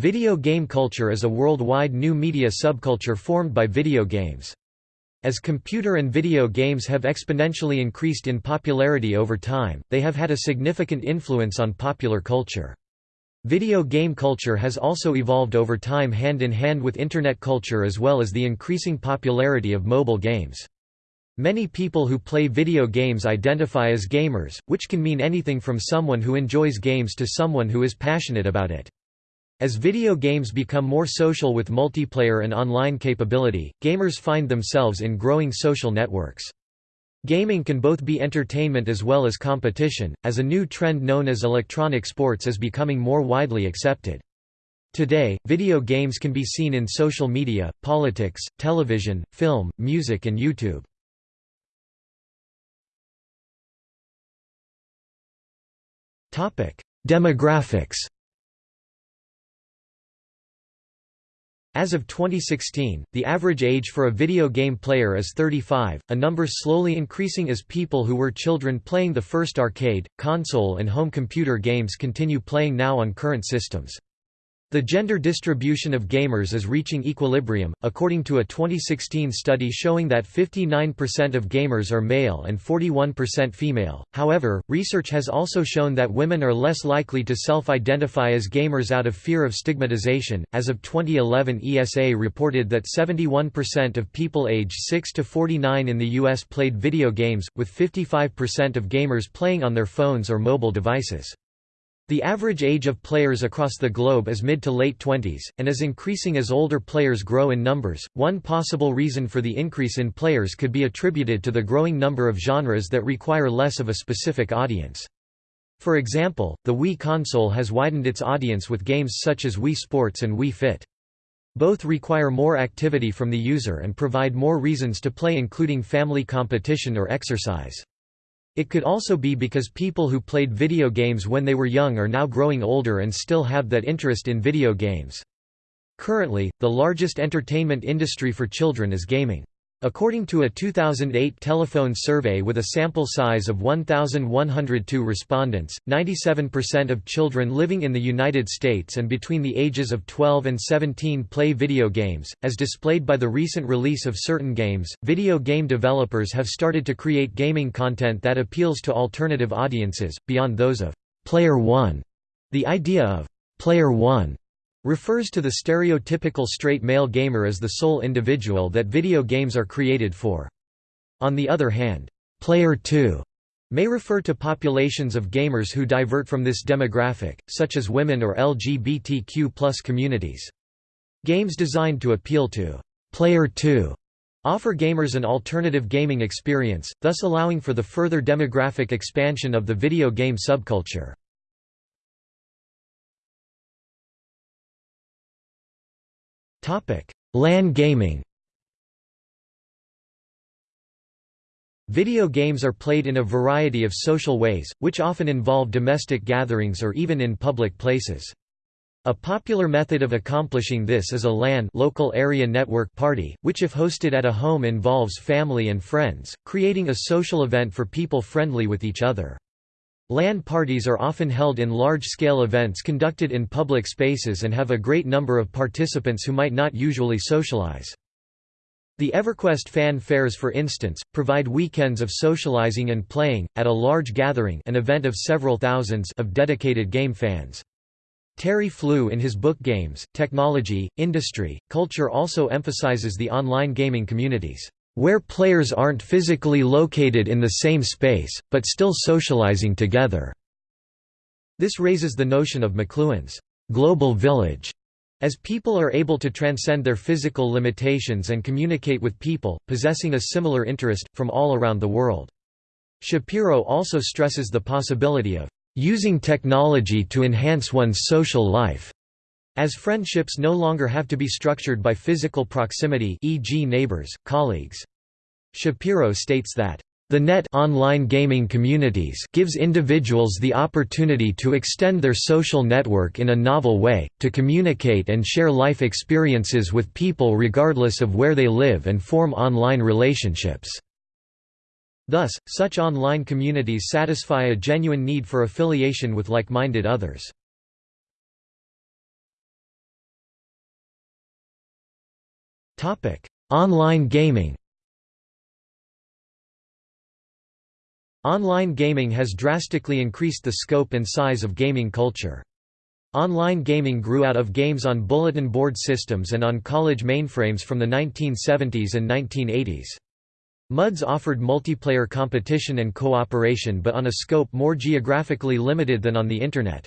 Video game culture is a worldwide new media subculture formed by video games. As computer and video games have exponentially increased in popularity over time, they have had a significant influence on popular culture. Video game culture has also evolved over time hand in hand with Internet culture as well as the increasing popularity of mobile games. Many people who play video games identify as gamers, which can mean anything from someone who enjoys games to someone who is passionate about it. As video games become more social with multiplayer and online capability, gamers find themselves in growing social networks. Gaming can both be entertainment as well as competition, as a new trend known as electronic sports is becoming more widely accepted. Today, video games can be seen in social media, politics, television, film, music and YouTube. Demographics As of 2016, the average age for a video game player is 35, a number slowly increasing as people who were children playing the first arcade, console and home computer games continue playing now on current systems. The gender distribution of gamers is reaching equilibrium, according to a 2016 study showing that 59% of gamers are male and 41% female. However, research has also shown that women are less likely to self identify as gamers out of fear of stigmatization. As of 2011, ESA reported that 71% of people aged 6 to 49 in the U.S. played video games, with 55% of gamers playing on their phones or mobile devices. The average age of players across the globe is mid to late 20s, and is increasing as older players grow in numbers. One possible reason for the increase in players could be attributed to the growing number of genres that require less of a specific audience. For example, the Wii console has widened its audience with games such as Wii Sports and Wii Fit. Both require more activity from the user and provide more reasons to play including family competition or exercise. It could also be because people who played video games when they were young are now growing older and still have that interest in video games. Currently, the largest entertainment industry for children is gaming. According to a 2008 telephone survey with a sample size of 1,102 respondents, 97% of children living in the United States and between the ages of 12 and 17 play video games. As displayed by the recent release of certain games, video game developers have started to create gaming content that appeals to alternative audiences, beyond those of Player One. The idea of Player One refers to the stereotypical straight male gamer as the sole individual that video games are created for. On the other hand, Player 2 may refer to populations of gamers who divert from this demographic, such as women or LGBTQ communities. Games designed to appeal to Player 2 offer gamers an alternative gaming experience, thus allowing for the further demographic expansion of the video game subculture. LAN gaming Video games are played in a variety of social ways, which often involve domestic gatherings or even in public places. A popular method of accomplishing this is a LAN local area network party, which if hosted at a home involves family and friends, creating a social event for people friendly with each other. LAN parties are often held in large-scale events conducted in public spaces and have a great number of participants who might not usually socialize. The EverQuest fan fairs for instance, provide weekends of socializing and playing, at a large gathering an event of several thousands of dedicated game fans. Terry Flew in his book Games, Technology, Industry, Culture also emphasizes the online gaming communities where players aren't physically located in the same space, but still socializing together. This raises the notion of McLuhan's global village, as people are able to transcend their physical limitations and communicate with people, possessing a similar interest, from all around the world. Shapiro also stresses the possibility of using technology to enhance one's social life. As friendships no longer have to be structured by physical proximity e.g. neighbors, colleagues. Shapiro states that the net online gaming communities gives individuals the opportunity to extend their social network in a novel way, to communicate and share life experiences with people regardless of where they live and form online relationships. Thus, such online communities satisfy a genuine need for affiliation with like-minded others. Online gaming Online gaming has drastically increased the scope and size of gaming culture. Online gaming grew out of games on bulletin board systems and on college mainframes from the 1970s and 1980s. MUDs offered multiplayer competition and cooperation but on a scope more geographically limited than on the Internet.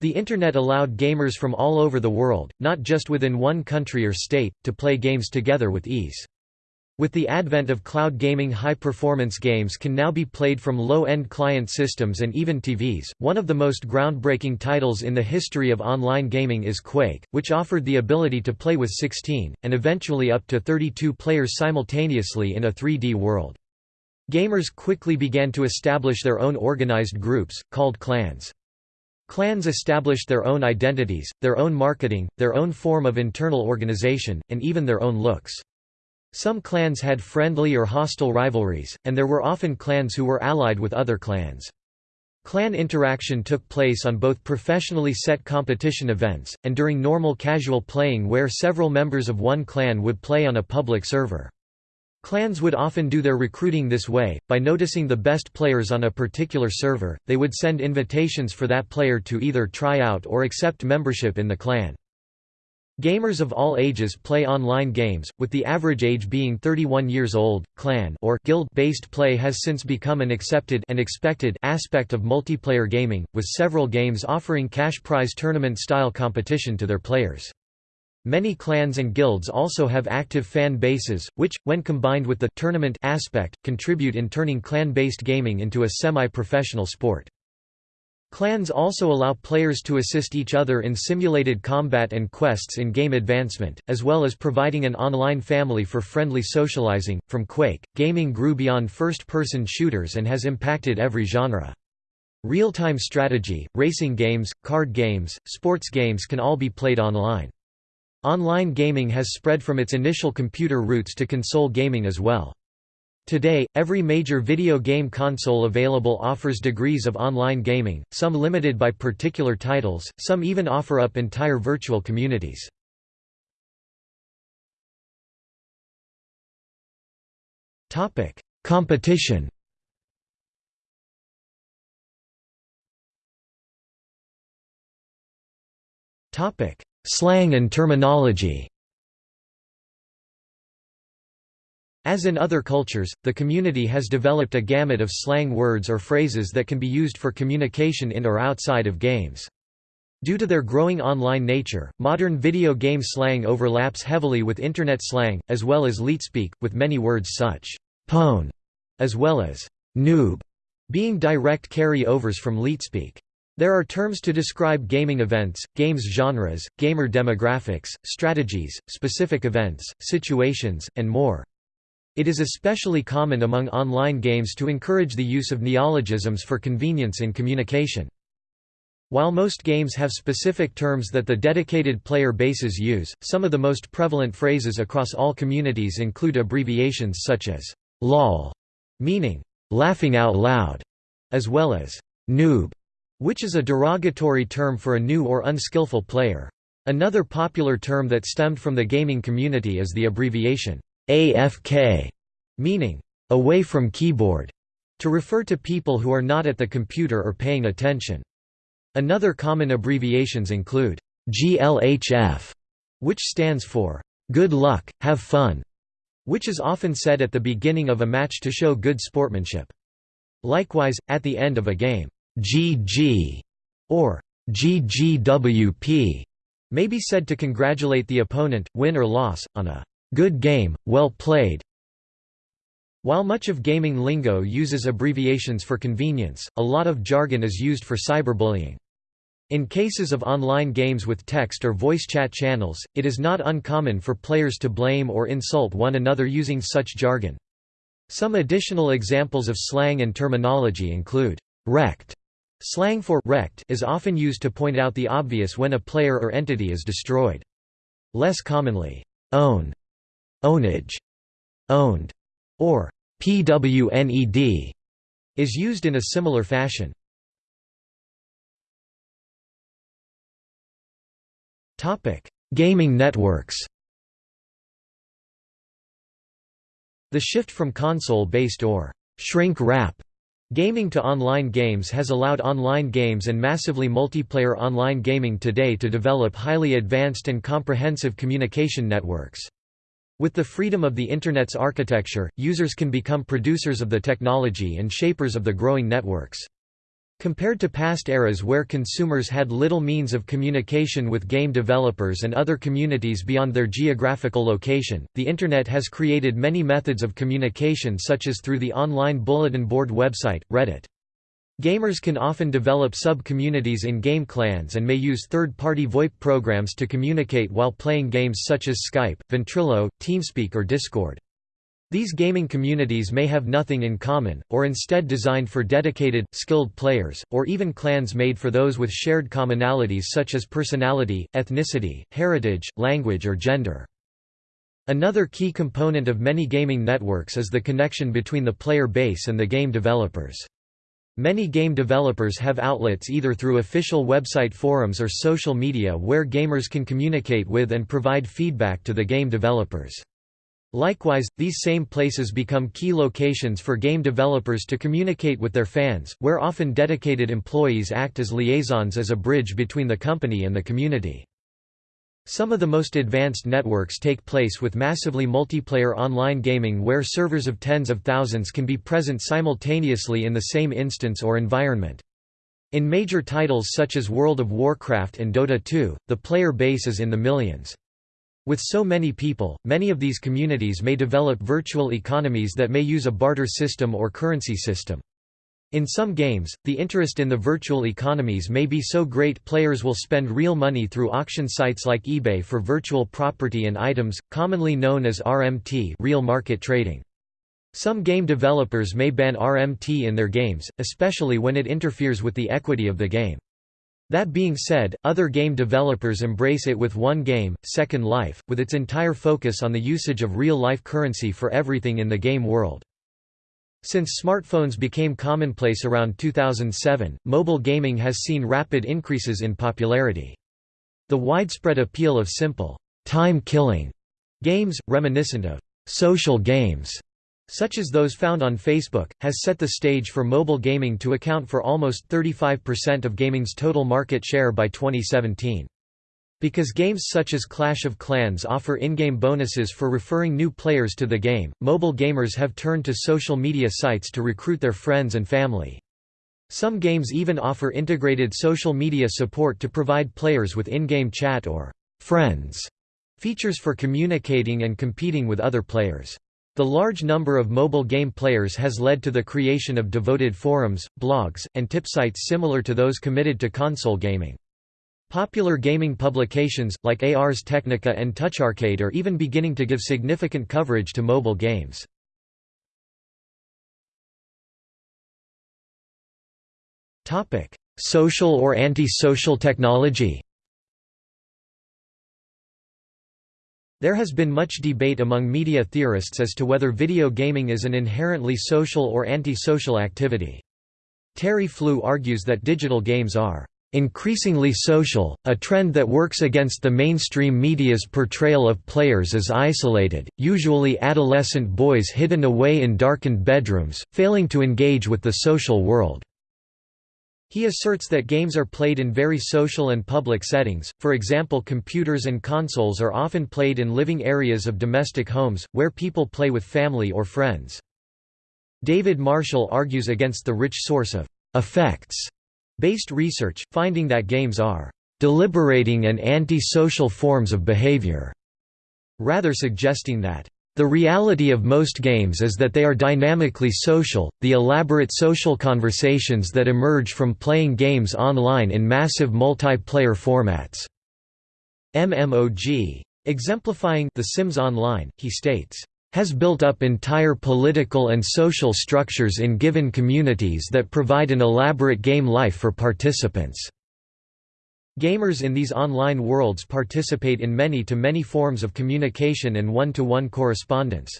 The Internet allowed gamers from all over the world, not just within one country or state, to play games together with ease. With the advent of cloud gaming high-performance games can now be played from low-end client systems and even TVs. One of the most groundbreaking titles in the history of online gaming is Quake, which offered the ability to play with 16, and eventually up to 32 players simultaneously in a 3D world. Gamers quickly began to establish their own organized groups, called clans. Clans established their own identities, their own marketing, their own form of internal organization, and even their own looks. Some clans had friendly or hostile rivalries, and there were often clans who were allied with other clans. Clan interaction took place on both professionally set competition events, and during normal casual playing where several members of one clan would play on a public server. Clans would often do their recruiting this way, by noticing the best players on a particular server, they would send invitations for that player to either try out or accept membership in the clan. Gamers of all ages play online games, with the average age being 31 years old. Clan or guild-based play has since become an accepted and expected aspect of multiplayer gaming, with several games offering cash prize tournament-style competition to their players. Many clans and guilds also have active fan bases, which, when combined with the tournament aspect, contribute in turning clan-based gaming into a semi-professional sport. Clans also allow players to assist each other in simulated combat and quests in game advancement, as well as providing an online family for friendly socializing. From Quake, gaming grew beyond first person shooters and has impacted every genre. Real time strategy, racing games, card games, sports games can all be played online. Online gaming has spread from its initial computer roots to console gaming as well. Today, every major video game console available offers degrees of online gaming, some limited by particular titles, some even offer up entire virtual communities. Competition Slang and terminology As in other cultures, the community has developed a gamut of slang words or phrases that can be used for communication in or outside of games. Due to their growing online nature, modern video game slang overlaps heavily with Internet slang, as well as leetspeak, with many words such pwn as well as noob being direct carry-overs from leetspeak. There are terms to describe gaming events, games genres, gamer demographics, strategies, specific events, situations, and more. It is especially common among online games to encourage the use of neologisms for convenience in communication. While most games have specific terms that the dedicated player bases use, some of the most prevalent phrases across all communities include abbreviations such as «lol», meaning «laughing out loud», as well as «noob», which is a derogatory term for a new or unskillful player. Another popular term that stemmed from the gaming community is the abbreviation AFK, meaning away from keyboard, to refer to people who are not at the computer or paying attention. Another common abbreviations include GLHF, which stands for good luck, have fun, which is often said at the beginning of a match to show good sportsmanship. Likewise, at the end of a game, GG or GGWP may be said to congratulate the opponent, win or loss, on a Good game, well played. While much of gaming lingo uses abbreviations for convenience, a lot of jargon is used for cyberbullying. In cases of online games with text or voice chat channels, it is not uncommon for players to blame or insult one another using such jargon. Some additional examples of slang and terminology include wrecked. Slang for wrecked is often used to point out the obvious when a player or entity is destroyed. Less commonly, own ownage, owned, or pwned, is used in a similar fashion. Topic: Gaming networks. The shift from console-based or shrink-wrap Gaming to online games has allowed online games and massively multiplayer online gaming today to develop highly advanced and comprehensive communication networks. With the freedom of the Internet's architecture, users can become producers of the technology and shapers of the growing networks. Compared to past eras where consumers had little means of communication with game developers and other communities beyond their geographical location, the Internet has created many methods of communication such as through the online bulletin board website, Reddit. Gamers can often develop sub-communities in game clans and may use third-party VoIP programs to communicate while playing games such as Skype, Ventrilo, TeamSpeak or Discord. These gaming communities may have nothing in common, or instead designed for dedicated, skilled players, or even clans made for those with shared commonalities such as personality, ethnicity, heritage, language or gender. Another key component of many gaming networks is the connection between the player base and the game developers. Many game developers have outlets either through official website forums or social media where gamers can communicate with and provide feedback to the game developers. Likewise, these same places become key locations for game developers to communicate with their fans, where often dedicated employees act as liaisons as a bridge between the company and the community. Some of the most advanced networks take place with massively multiplayer online gaming where servers of tens of thousands can be present simultaneously in the same instance or environment. In major titles such as World of Warcraft and Dota 2, the player base is in the millions. With so many people, many of these communities may develop virtual economies that may use a barter system or currency system. In some games, the interest in the virtual economies may be so great players will spend real money through auction sites like eBay for virtual property and items, commonly known as RMT real market trading. Some game developers may ban RMT in their games, especially when it interferes with the equity of the game. That being said, other game developers embrace it with One Game, Second Life, with its entire focus on the usage of real-life currency for everything in the game world. Since smartphones became commonplace around 2007, mobile gaming has seen rapid increases in popularity. The widespread appeal of simple, time-killing games, reminiscent of social games, such as those found on Facebook, has set the stage for mobile gaming to account for almost 35% of gaming's total market share by 2017. Because games such as Clash of Clans offer in-game bonuses for referring new players to the game, mobile gamers have turned to social media sites to recruit their friends and family. Some games even offer integrated social media support to provide players with in-game chat or «friends» features for communicating and competing with other players. The large number of mobile game players has led to the creation of devoted forums, blogs, and tip sites similar to those committed to console gaming. Popular gaming publications, like Ars Technica and TouchArcade are even beginning to give significant coverage to mobile games. Social or anti-social technology There has been much debate among media theorists as to whether video gaming is an inherently social or anti-social activity. Terry Flew argues that digital games are increasingly social, a trend that works against the mainstream media's portrayal of players as isolated, usually adolescent boys hidden away in darkened bedrooms, failing to engage with the social world. He asserts that games are played in very social and public settings, for example computers and consoles are often played in living areas of domestic homes, where people play with family or friends. David Marshall argues against the rich source of «effects» based research, finding that games are «deliberating and anti-social forms of behavior», rather suggesting that the reality of most games is that they are dynamically social, the elaborate social conversations that emerge from playing games online in massive multiplayer formats. MMOG. Exemplifying The Sims Online, he states, has built up entire political and social structures in given communities that provide an elaborate game life for participants. Gamers in these online worlds participate in many-to-many -many forms of communication and one-to-one -one correspondence.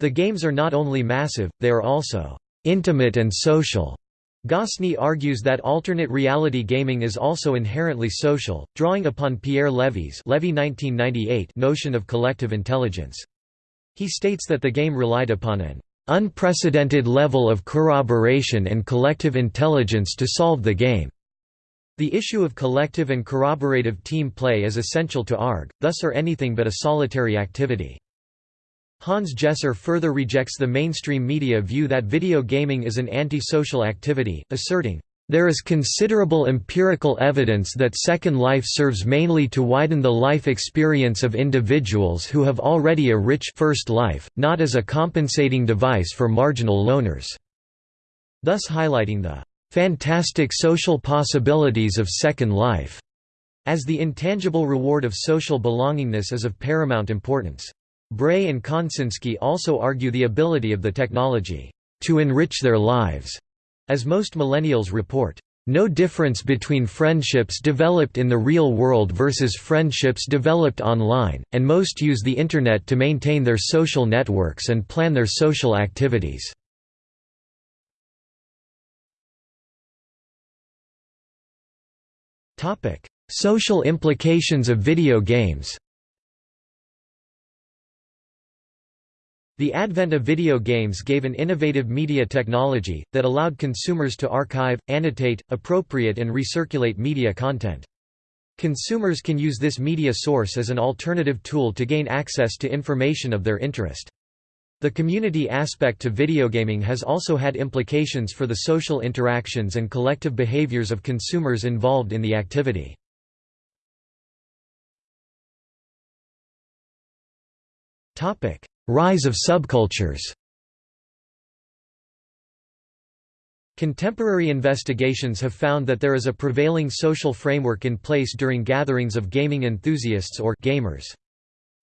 The games are not only massive, they are also «intimate and social». Gosney argues that alternate reality gaming is also inherently social, drawing upon Pierre Levy's Levy 1998 notion of collective intelligence. He states that the game relied upon an unprecedented level of corroboration and collective intelligence to solve the game. The issue of collective and corroborative team play is essential to ARG, thus are anything but a solitary activity. Hans Geser further rejects the mainstream media view that video gaming is an anti-social activity, asserting, there is considerable empirical evidence that Second Life serves mainly to widen the life experience of individuals who have already a rich first life, not as a compensating device for marginal loners", thus highlighting the fantastic social possibilities of Second Life, as the intangible reward of social belongingness is of paramount importance. Bray and Konsynski also argue the ability of the technology to enrich their lives, as most millennials report. No difference between friendships developed in the real world versus friendships developed online, and most use the Internet to maintain their social networks and plan their social activities. Topic: Social implications of video games. The advent of video games gave an innovative media technology, that allowed consumers to archive, annotate, appropriate and recirculate media content. Consumers can use this media source as an alternative tool to gain access to information of their interest. The community aspect to videogaming has also had implications for the social interactions and collective behaviors of consumers involved in the activity. Rise of subcultures Contemporary investigations have found that there is a prevailing social framework in place during gatherings of gaming enthusiasts or gamers.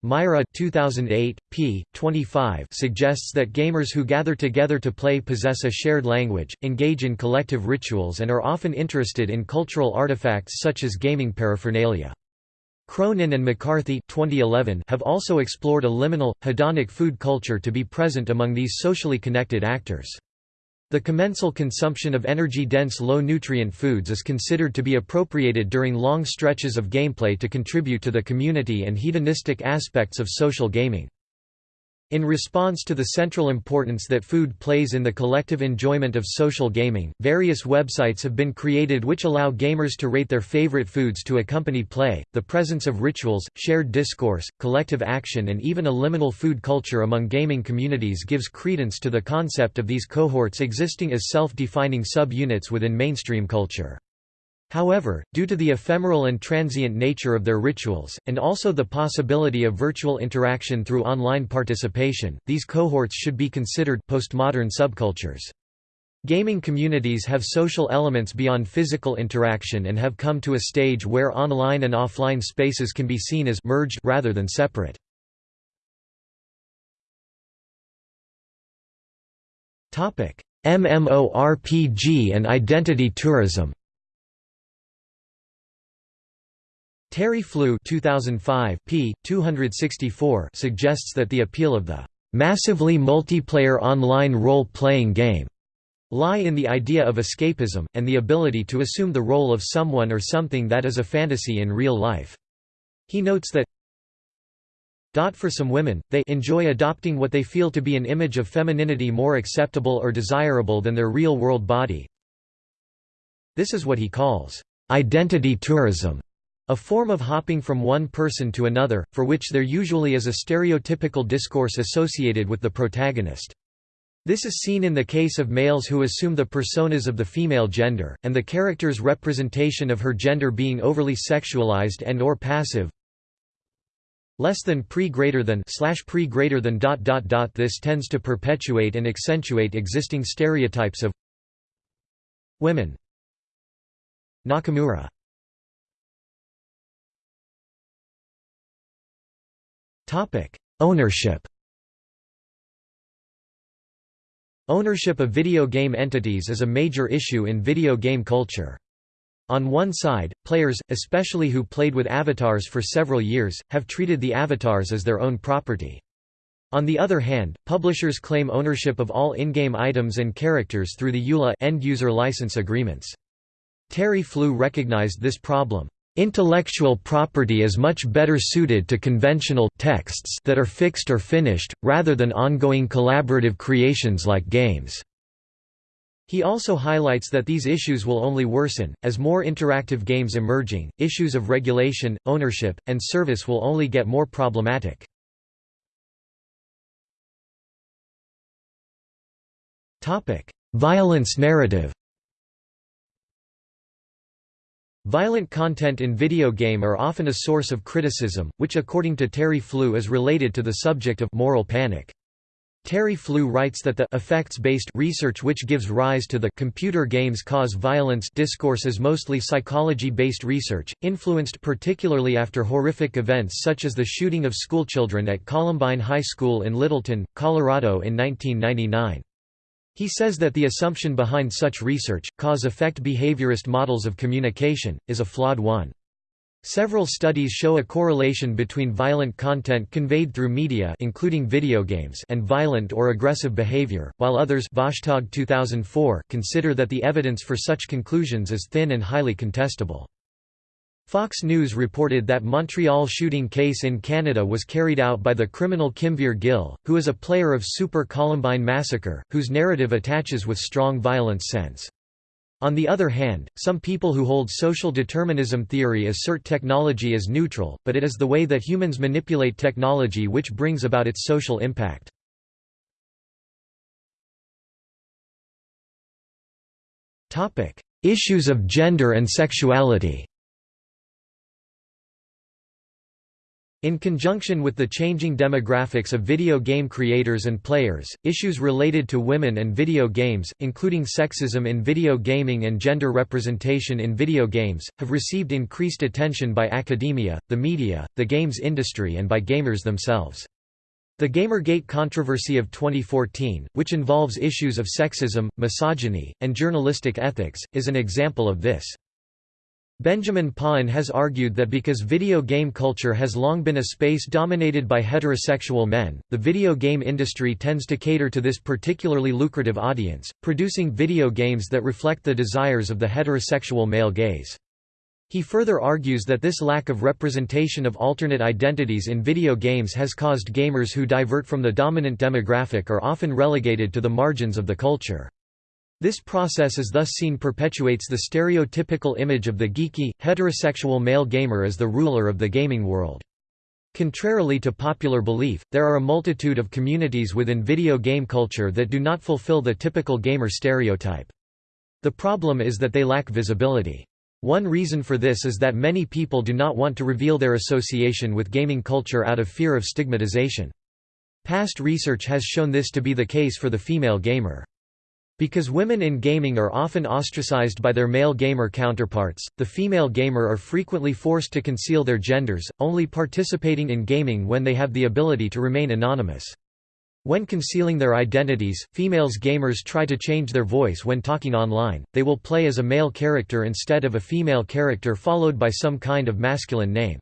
Mäyrä 2008, p. 25 suggests that gamers who gather together to play possess a shared language, engage in collective rituals and are often interested in cultural artifacts such as gaming paraphernalia. Cronin and McCarthy 2011 have also explored a liminal, hedonic food culture to be present among these socially connected actors. The commensal consumption of energy-dense low-nutrient foods is considered to be appropriated during long stretches of gameplay to contribute to the community and hedonistic aspects of social gaming. In response to the central importance that food plays in the collective enjoyment of social gaming, various websites have been created which allow gamers to rate their favorite foods to accompany play. The presence of rituals, shared discourse, collective action, and even a liminal food culture among gaming communities gives credence to the concept of these cohorts existing as self defining sub units within mainstream culture. However, due to the ephemeral and transient nature of their rituals, and also the possibility of virtual interaction through online participation, these cohorts should be considered postmodern subcultures. Gaming communities have social elements beyond physical interaction and have come to a stage where online and offline spaces can be seen as merged rather than separate. MMORPG and identity tourism Terry Flew 2005 p. 264 suggests that the appeal of the massively multiplayer online role-playing game lie in the idea of escapism, and the ability to assume the role of someone or something that is a fantasy in real life. He notes that for some women, they enjoy adopting what they feel to be an image of femininity more acceptable or desirable than their real-world body. This is what he calls identity tourism. A form of hopping from one person to another, for which there usually is a stereotypical discourse associated with the protagonist. This is seen in the case of males who assume the personas of the female gender, and the character's representation of her gender being overly sexualized and or passive. Less than pre greater than slash pre greater than dot dot dot This tends to perpetuate and accentuate existing stereotypes of women. Nakamura Topic: Ownership. Ownership of video game entities is a major issue in video game culture. On one side, players, especially who played with avatars for several years, have treated the avatars as their own property. On the other hand, publishers claim ownership of all in-game items and characters through the EULA end-user license agreements. Terry Flew recognized this problem. Intellectual property is much better suited to conventional texts that are fixed or finished, rather than ongoing collaborative creations like games. He also highlights that these issues will only worsen, as more interactive games emerging, issues of regulation, ownership, and service will only get more problematic. Violence narrative Violent content in video game are often a source of criticism, which according to Terry Flew is related to the subject of moral panic. Terry Flew writes that the effects-based research which gives rise to the computer games cause violence discourse is mostly psychology-based research, influenced particularly after horrific events such as the shooting of schoolchildren at Columbine High School in Littleton, Colorado in 1999. He says that the assumption behind such research, cause-effect behaviorist models of communication, is a flawed one. Several studies show a correlation between violent content conveyed through media including video games and violent or aggressive behavior, while others 2004 consider that the evidence for such conclusions is thin and highly contestable. Fox News reported that Montreal shooting case in Canada was carried out by the criminal Kimveer Gill, who is a player of Super Columbine Massacre, whose narrative attaches with strong violence sense. On the other hand, some people who hold social determinism theory assert technology is neutral, but it is the way that humans manipulate technology which brings about its social impact. Issues of gender and sexuality In conjunction with the changing demographics of video game creators and players, issues related to women and video games, including sexism in video gaming and gender representation in video games, have received increased attention by academia, the media, the games industry and by gamers themselves. The Gamergate controversy of 2014, which involves issues of sexism, misogyny, and journalistic ethics, is an example of this. Benjamin Pawin has argued that because video game culture has long been a space dominated by heterosexual men, the video game industry tends to cater to this particularly lucrative audience, producing video games that reflect the desires of the heterosexual male gaze. He further argues that this lack of representation of alternate identities in video games has caused gamers who divert from the dominant demographic are often relegated to the margins of the culture. This process is thus seen perpetuates the stereotypical image of the geeky, heterosexual male gamer as the ruler of the gaming world. Contrarily to popular belief, there are a multitude of communities within video game culture that do not fulfill the typical gamer stereotype. The problem is that they lack visibility. One reason for this is that many people do not want to reveal their association with gaming culture out of fear of stigmatization. Past research has shown this to be the case for the female gamer. Because women in gaming are often ostracized by their male gamer counterparts, the female gamer are frequently forced to conceal their genders, only participating in gaming when they have the ability to remain anonymous. When concealing their identities, females gamers try to change their voice when talking online, they will play as a male character instead of a female character followed by some kind of masculine name.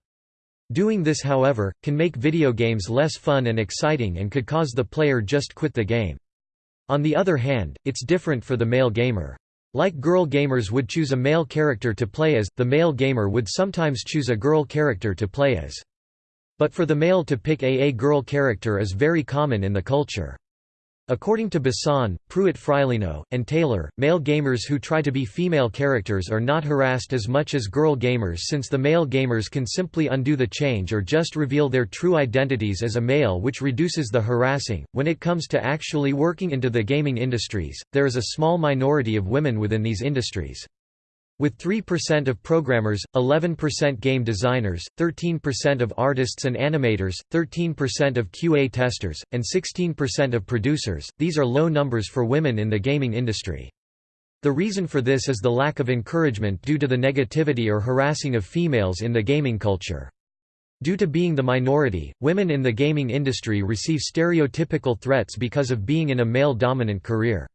Doing this however, can make video games less fun and exciting and could cause the player just quit the game. On the other hand, it's different for the male gamer. Like girl gamers would choose a male character to play as, the male gamer would sometimes choose a girl character to play as. But for the male to pick a a girl character is very common in the culture. According to Bosson, Prewitt-Freilino, and Taylor, male gamers who try to be female characters are not harassed as much as girl gamers since the male gamers can simply undo the change or just reveal their true identities as a male which reduces the harassing. When it comes to actually working into the gaming industries, there is a small minority of women within these industries. With 3% of programmers, 11% game designers, 13% of artists and animators, 13% of QA testers, and 16% of producers, these are low numbers for women in the gaming industry. The reason for this is the lack of encouragement due to the negativity or harassing of females in the gaming culture. Due to being the minority, women in the gaming industry receive stereotypical threats because of being in a male-dominant career.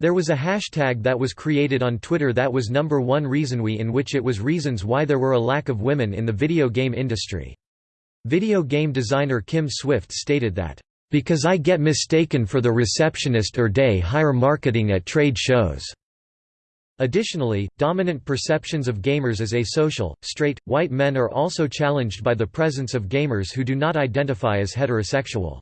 There was a hashtag that was created on Twitter that was number one reason we in which it was reasons why there were a lack of women in the video game industry. Video game designer Kim Swift stated that, "...because I get mistaken for the receptionist or day hire marketing at trade shows." Additionally, dominant perceptions of gamers as asocial, straight, white men are also challenged by the presence of gamers who do not identify as heterosexual.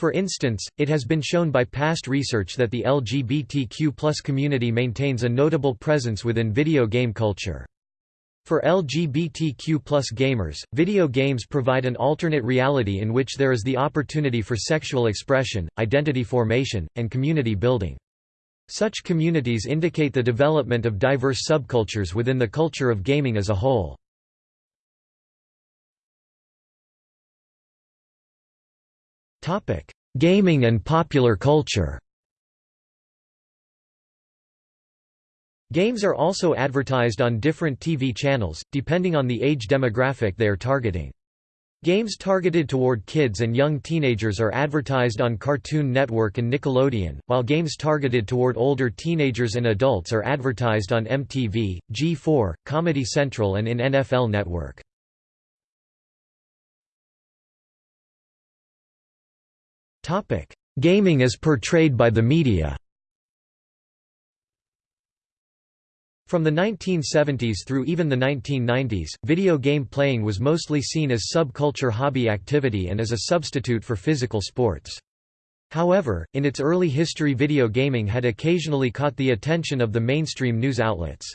For instance, it has been shown by past research that the LGBTQ community maintains a notable presence within video game culture. For LGBTQ gamers, video games provide an alternate reality in which there is the opportunity for sexual expression, identity formation, and community building. Such communities indicate the development of diverse subcultures within the culture of gaming as a whole. Gaming and popular culture Games are also advertised on different TV channels, depending on the age demographic they are targeting. Games targeted toward kids and young teenagers are advertised on Cartoon Network and Nickelodeon, while games targeted toward older teenagers and adults are advertised on MTV, G4, Comedy Central and in NFL Network. Gaming as portrayed by the media From the 1970s through even the 1990s, video game playing was mostly seen as subculture hobby activity and as a substitute for physical sports. However, in its early history video gaming had occasionally caught the attention of the mainstream news outlets.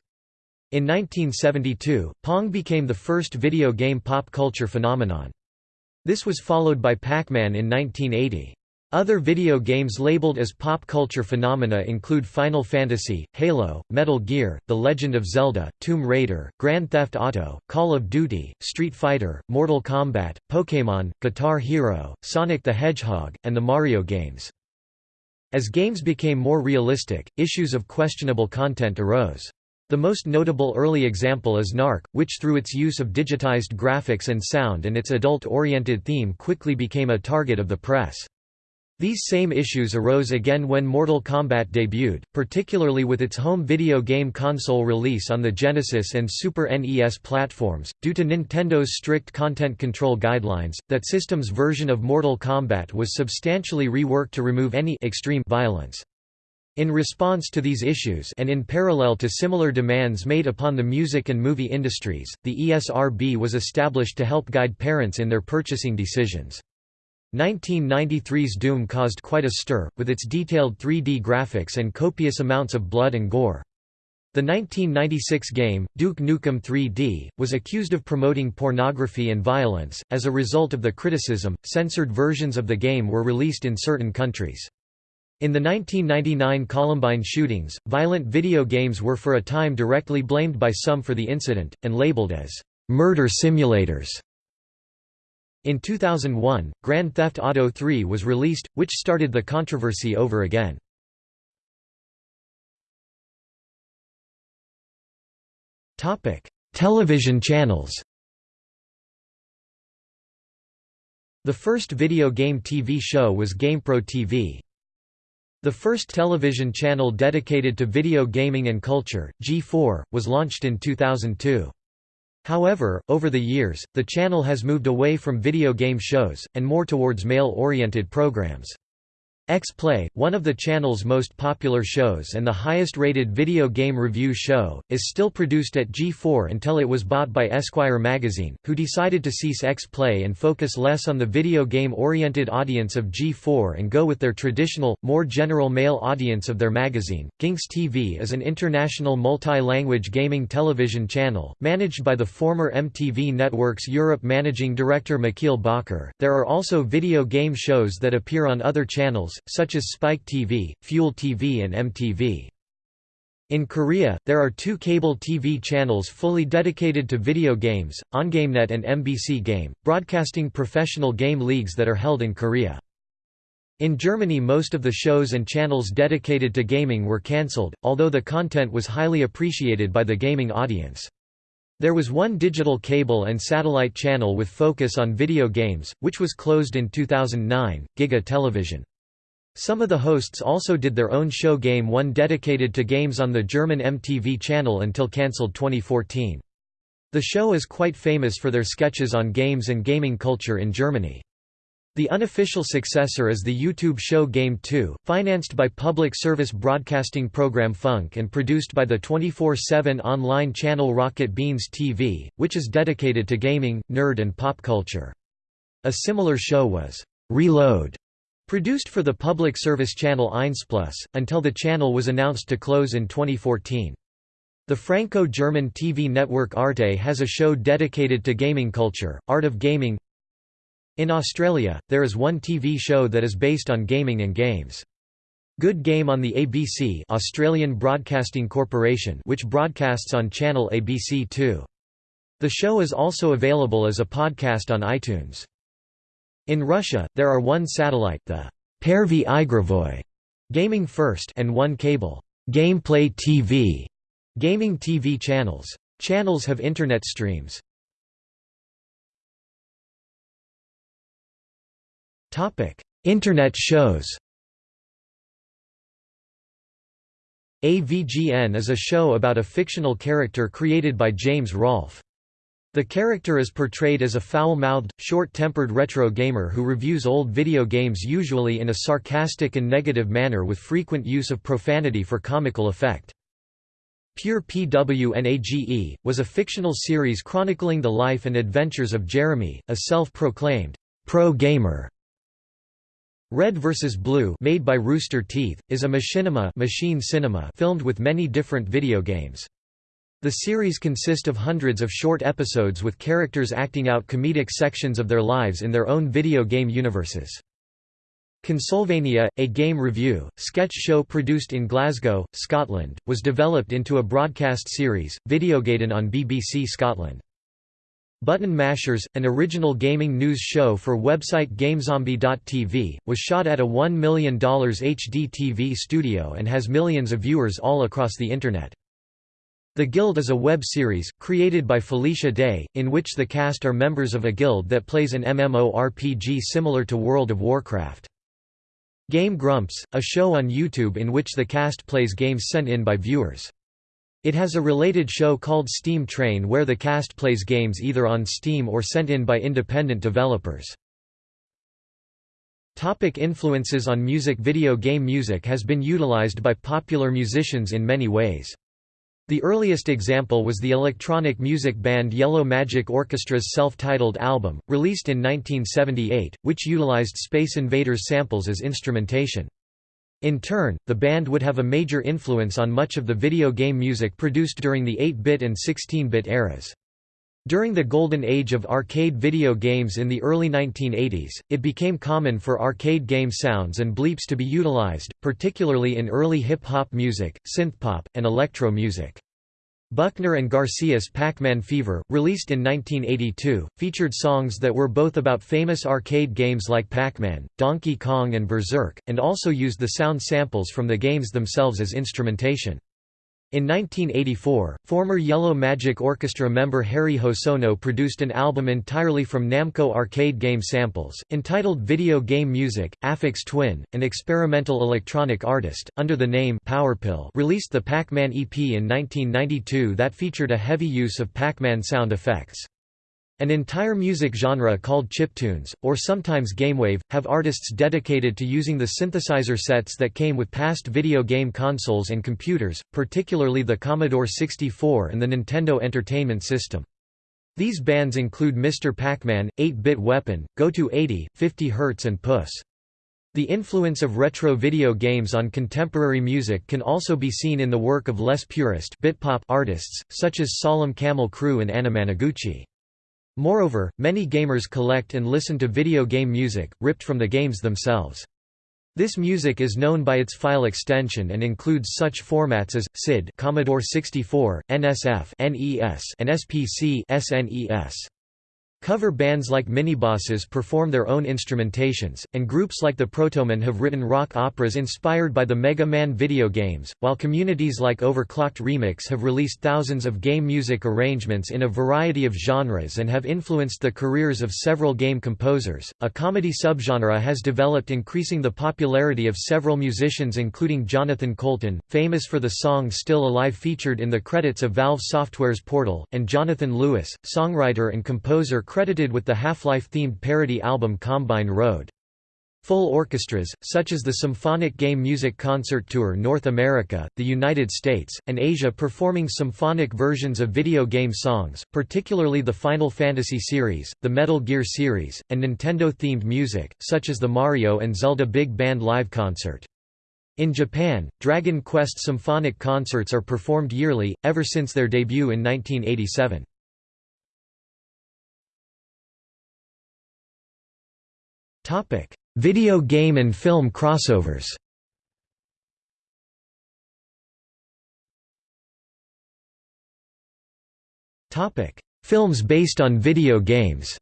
In 1972, Pong became the first video game pop culture phenomenon. This was followed by Pac-Man in 1980. Other video games labeled as pop culture phenomena include Final Fantasy, Halo, Metal Gear, The Legend of Zelda, Tomb Raider, Grand Theft Auto, Call of Duty, Street Fighter, Mortal Kombat, Pokémon, Guitar Hero, Sonic the Hedgehog, and the Mario games. As games became more realistic, issues of questionable content arose. The most notable early example is Narc, which through its use of digitized graphics and sound and its adult-oriented theme quickly became a target of the press. These same issues arose again when Mortal Kombat debuted, particularly with its home video game console release on the Genesis and Super NES platforms. Due to Nintendo's strict content control guidelines, that system's version of Mortal Kombat was substantially reworked to remove any extreme violence. In response to these issues and in parallel to similar demands made upon the music and movie industries, the ESRB was established to help guide parents in their purchasing decisions. 1993's Doom caused quite a stir, with its detailed 3D graphics and copious amounts of blood and gore. The 1996 game, Duke Nukem 3D, was accused of promoting pornography and violence. As a result of the criticism, censored versions of the game were released in certain countries. In the 1999 Columbine shootings, violent video games were for a time directly blamed by some for the incident, and labeled as murder simulators. In 2001, Grand Theft Auto 3 was released, which started the controversy over again. Television channels The first video game TV show was GamePro TV. The first television channel dedicated to video gaming and culture, G4, was launched in 2002. However, over the years, the channel has moved away from video game shows, and more towards male-oriented programs. X-Play, one of the channel's most popular shows and the highest-rated video game review show, is still produced at G4 until it was bought by Esquire magazine, who decided to cease X-Play and focus less on the video game-oriented audience of G4 and go with their traditional, more general male audience of their magazine. Ginx TV is an international multi-language gaming television channel, managed by the former MTV Networks Europe managing director Michiel Bakker. There are also video game shows that appear on other channels, such as Spike TV, Fuel TV and MTV. In Korea, there are two cable TV channels fully dedicated to video games, OnGameNet and MBC Game, broadcasting professional game leagues that are held in Korea. In Germany most of the shows and channels dedicated to gaming were cancelled, although the content was highly appreciated by the gaming audience. There was one digital cable and satellite channel with focus on video games, which was closed in 2009, Giga Television. Some of the hosts also did their own show Game 1 dedicated to games on the German MTV channel until cancelled 2014. The show is quite famous for their sketches on games and gaming culture in Germany. The unofficial successor is the YouTube show Game 2, financed by public service broadcasting program Funk and produced by the 24-7 online channel Rocket Beans TV, which is dedicated to gaming, nerd and pop culture. A similar show was Reload, produced for the public service channel 1plus, until the channel was announced to close in 2014. The Franco-German TV network Arte has a show dedicated to gaming culture, Art of Gaming, in Australia, there is one TV show that is based on gaming and games. Good Game on the ABC Australian Broadcasting Corporation which broadcasts on channel ABC2. The show is also available as a podcast on iTunes. In Russia, there are one satellite the Pervy Igrovoy Gaming First and one cable Gameplay TV gaming TV channels. Channels have internet streams. Topic: Internet shows AVGN is a show about a fictional character created by James Rolfe. The character is portrayed as a foul-mouthed, short-tempered retro gamer who reviews old video games usually in a sarcastic and negative manner with frequent use of profanity for comical effect. Pure PWNAGE, was a fictional series chronicling the life and adventures of Jeremy, a self-proclaimed pro-gamer Red vs. Blue made by Rooster Teeth, is a machinima machine cinema filmed with many different video games. The series consist of hundreds of short episodes with characters acting out comedic sections of their lives in their own video game universes. Consolevania, a game review, sketch show produced in Glasgow, Scotland, was developed into a broadcast series, Videogaiden on BBC Scotland. Button Mashers, an original gaming news show for website GameZombie.tv, was shot at a $1 million HD TV studio and has millions of viewers all across the Internet. The Guild is a web series, created by Felicia Day, in which the cast are members of a guild that plays an MMORPG similar to World of Warcraft. Game Grumps, a show on YouTube in which the cast plays games sent in by viewers. It has a related show called Steam Train where the cast plays games either on Steam or sent in by independent developers. Topic influences on music Video game music has been utilized by popular musicians in many ways. The earliest example was the electronic music band Yellow Magic Orchestra's self-titled album, released in 1978, which utilized Space Invaders samples as instrumentation. In turn, the band would have a major influence on much of the video game music produced during the 8-bit and 16-bit eras. During the golden age of arcade video games in the early 1980s, it became common for arcade game sounds and bleeps to be utilized, particularly in early hip-hop music, synthpop, and electro music. Buckner and Garcia's Pac-Man Fever, released in 1982, featured songs that were both about famous arcade games like Pac-Man, Donkey Kong and Berserk, and also used the sound samples from the games themselves as instrumentation. In 1984, former Yellow Magic Orchestra member Harry Hosono produced an album entirely from Namco arcade game samples, entitled Video Game Music. Aphex Twin, an experimental electronic artist, under the name Powerpill, released the Pac-Man EP in 1992 that featured a heavy use of Pac-Man sound effects. An entire music genre called chiptunes, or sometimes gamewave, have artists dedicated to using the synthesizer sets that came with past video game consoles and computers, particularly the Commodore 64 and the Nintendo Entertainment System. These bands include Mr. Pac-Man, 8-Bit Weapon, Go-To 80, 50 Hz and Puss. The influence of retro video games on contemporary music can also be seen in the work of less purist Bitpop artists, such as Solemn Camel Crew and Anamanaguchi. Moreover, many gamers collect and listen to video game music, ripped from the games themselves. This music is known by its file extension and includes such formats as SID, Commodore 64, NSF, NES, and SPC, SNES. Cover bands like Minibosses perform their own instrumentations, and groups like the Protomen have written rock operas inspired by the Mega Man video games, while communities like Overclocked Remix have released thousands of game music arrangements in a variety of genres and have influenced the careers of several game composers. A comedy subgenre has developed, increasing the popularity of several musicians, including Jonathan Coulton, famous for the song Still Alive featured in the credits of Valve Software's Portal, and Jonathan Lewis, songwriter and composer credited with the Half-Life themed parody album Combine Road. Full orchestras, such as the Symphonic Game Music Concert Tour North America, the United States, and Asia performing symphonic versions of video game songs, particularly the Final Fantasy series, the Metal Gear series, and Nintendo-themed music, such as the Mario and Zelda Big Band Live Concert. In Japan, Dragon Quest symphonic concerts are performed yearly, ever since their debut in 1987. Topic: Video game and film crossovers Topic: Films based on video games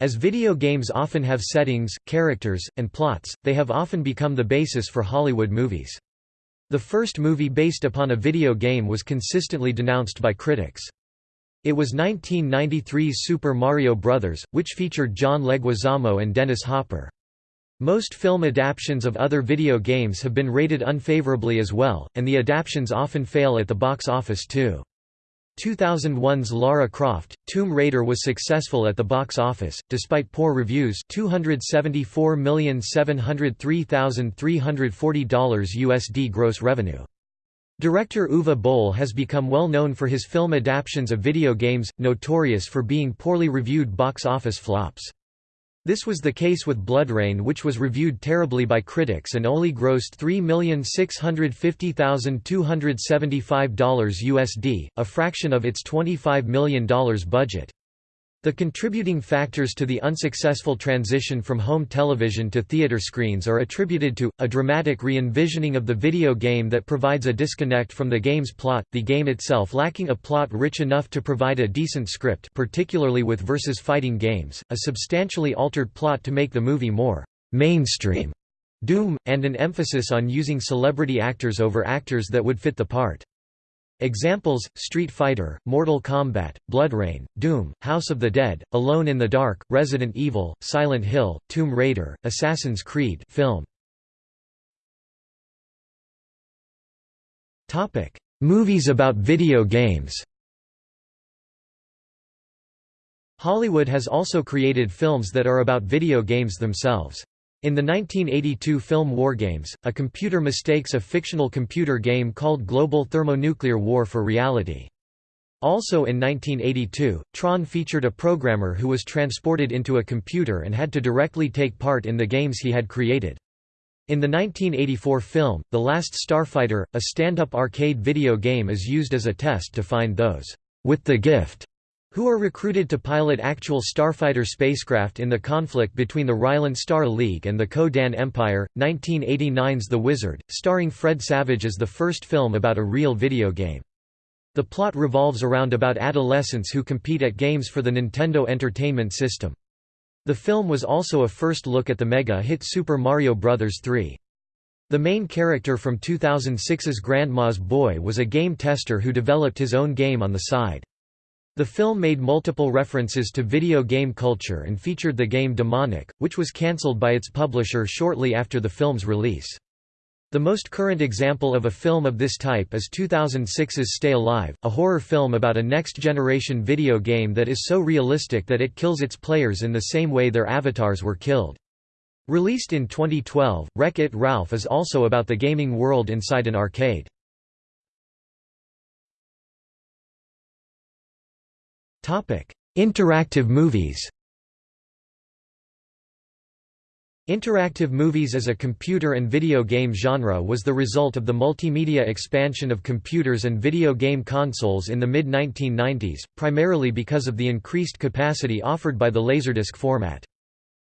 As video games often have settings, characters, and plots, they have often become the basis for Hollywood movies. The first movie based upon a video game was consistently denounced by critics. It was 1993's Super Mario Bros., which featured John Leguizamo and Dennis Hopper. Most film adaptations of other video games have been rated unfavorably as well, and the adaptations often fail at the box office too. 2001's Lara Croft, Tomb Raider was successful at the box office, despite poor reviews $274,703,340 USD gross revenue. Director Uwe Boll has become well known for his film adaptations of video games, notorious for being poorly reviewed box office flops. This was the case with BloodRayne which was reviewed terribly by critics and only grossed $3,650,275 USD, a fraction of its $25 million budget. The contributing factors to the unsuccessful transition from home television to theater screens are attributed to, a dramatic re-envisioning of the video game that provides a disconnect from the game's plot, the game itself lacking a plot rich enough to provide a decent script particularly with versus fighting games, a substantially altered plot to make the movie more «mainstream» Doom, and an emphasis on using celebrity actors over actors that would fit the part. Examples, Street Fighter, Mortal Kombat, BloodRayne, Doom, House of the Dead, Alone in the Dark, Resident Evil, Silent Hill, Tomb Raider, Assassin's Creed film. Movies about video games Hollywood has also created films that are about video games themselves. In the 1982 film Wargames, a computer mistakes a fictional computer game called Global Thermonuclear War for reality. Also in 1982, Tron featured a programmer who was transported into a computer and had to directly take part in the games he had created. In the 1984 film, The Last Starfighter, a stand-up arcade video game is used as a test to find those with the gift who are recruited to pilot actual starfighter spacecraft in the conflict between the Rylan Star League and the Ko-Dan Empire. 1989's The Wizard, starring Fred Savage is the first film about a real video game. The plot revolves around about adolescents who compete at games for the Nintendo Entertainment System. The film was also a first look at the mega-hit Super Mario Bros. 3. The main character from 2006's Grandma's Boy was a game tester who developed his own game on the side. The film made multiple references to video game culture and featured the game Demonik, which was cancelled by its publisher shortly after the film's release. The most current example of a film of this type is 2006's Stay Alive, a horror film about a next-generation video game that is so realistic that it kills its players in the same way their avatars were killed. Released in 2012, Wreck-It Ralph is also about the gaming world inside an arcade. Interactive movies Interactive movies as a computer and video game genre was the result of the multimedia expansion of computers and video game consoles in the mid-1990s, primarily because of the increased capacity offered by the Laserdisc format.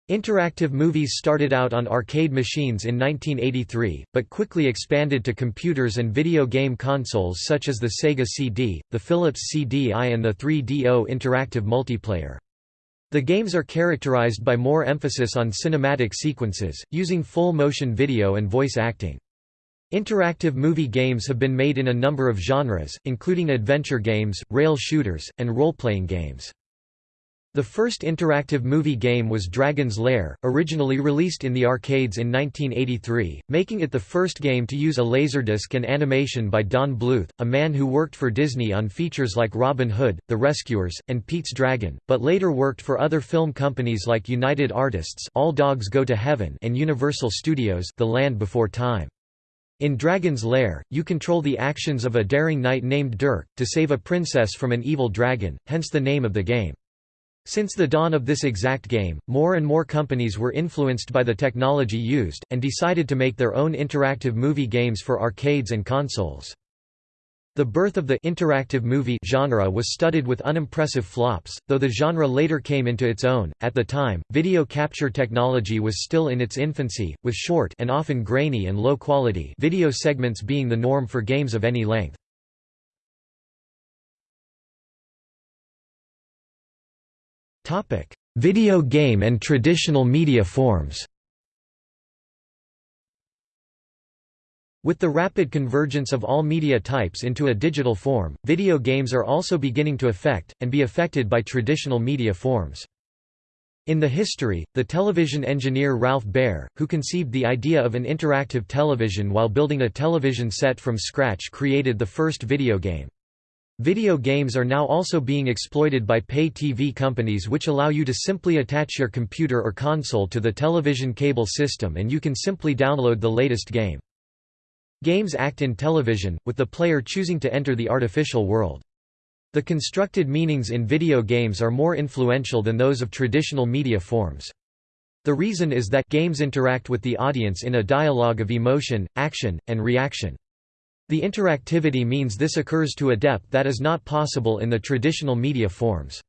Interactive movies started out on arcade machines in 1983, but quickly expanded to computers and video game consoles such as the Sega CD, the Philips CD-i and the 3DO interactive multiplayer. The games are characterized by more emphasis on cinematic sequences, using full-motion video and voice acting. Interactive movie games have been made in a number of genres, including adventure games, rail shooters, and role-playing games. The first interactive movie game was Dragon's Lair, originally released in the arcades in 1983, making it the first game to use a laserdisc and animation by Don Bluth, a man who worked for Disney on features like Robin Hood, The Rescuers, and Pete's Dragon, but later worked for other film companies like United Artists All Dogs Go to Heaven and Universal Studios The Land Before Time. In Dragon's Lair, you control the actions of a daring knight named Dirk, to save a princess from an evil dragon, hence the name of the game. Since the dawn of this exact game, more and more companies were influenced by the technology used, and decided to make their own interactive movie games for arcades and consoles. The birth of the interactive movie genre was studded with unimpressive flops, though the genre later came into its own. At the time, video capture technology was still in its infancy, with short and often grainy and low quality video segments being the norm for games of any length. Video game and traditional media forms With the rapid convergence of all media types into a digital form, video games are also beginning to affect, and be affected by traditional media forms. In the history, the television engineer Ralph Baer, who conceived the idea of an interactive television while building a television set from scratch created the first video game. Video games are now also being exploited by pay TV companies which allow you to simply attach your computer or console to the television cable system and you can simply download the latest game. Games act in television, with the player choosing to enter the artificial world. The constructed meanings in video games are more influential than those of traditional media forms. The reason is that games interact with the audience in a dialogue of emotion, action, and reaction. The interactivity means this occurs to a depth that is not possible in the traditional media forms.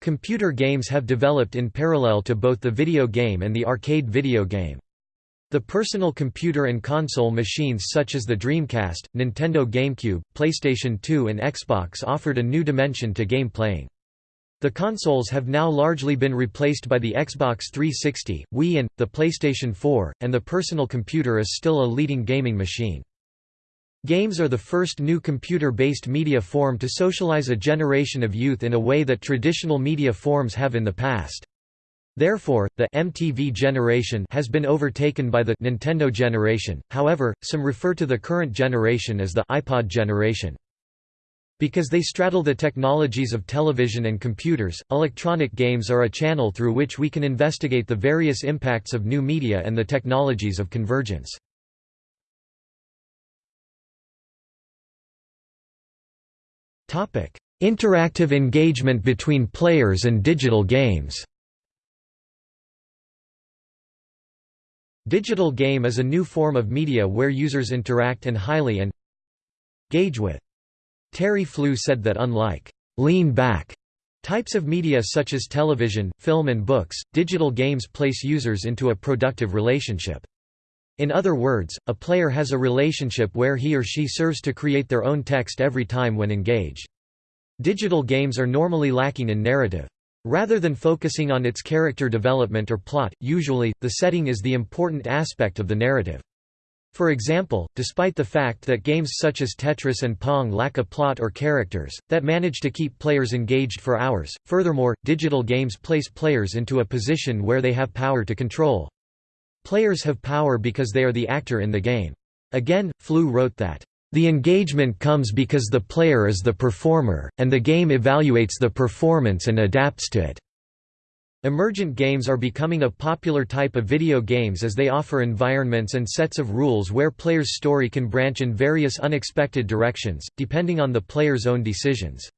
Computer games have developed in parallel to both the video game and the arcade video game. The personal computer and console machines such as the Dreamcast, Nintendo GameCube, PlayStation 2 and Xbox offered a new dimension to game playing. The consoles have now largely been replaced by the Xbox 360, Wii and, the PlayStation 4, and the personal computer is still a leading gaming machine. Games are the first new computer-based media form to socialize a generation of youth in a way that traditional media forms have in the past. Therefore, the MTV generation has been overtaken by the Nintendo generation, however, some refer to the current generation as the iPod generation. Because they straddle the technologies of television and computers, electronic games are a channel through which we can investigate the various impacts of new media and the technologies of convergence. Interactive engagement between players and digital games Digital game is a new form of media where users interact and highly and engage with. Terry Flew said that unlike lean back types of media such as television, film and books, digital games place users into a productive relationship. In other words, a player has a relationship where he or she serves to create their own text every time when engaged. Digital games are normally lacking in narrative. Rather than focusing on its character development or plot, usually, the setting is the important aspect of the narrative. For example, despite the fact that games such as Tetris and Pong lack a plot or characters, that manage to keep players engaged for hours, furthermore, digital games place players into a position where they have power to control. Players have power because they are the actor in the game. Again, Flew wrote that, "...the engagement comes because the player is the performer, and the game evaluates the performance and adapts to it." Emergent games are becoming a popular type of video games as they offer environments and sets of rules where players' story can branch in various unexpected directions, depending on the player's own decisions.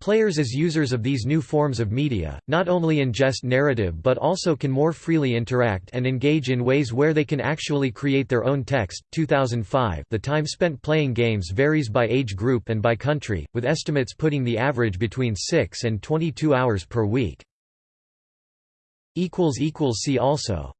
Players as users of these new forms of media, not only ingest narrative but also can more freely interact and engage in ways where they can actually create their own text. 2005 The time spent playing games varies by age group and by country, with estimates putting the average between 6 and 22 hours per week. See also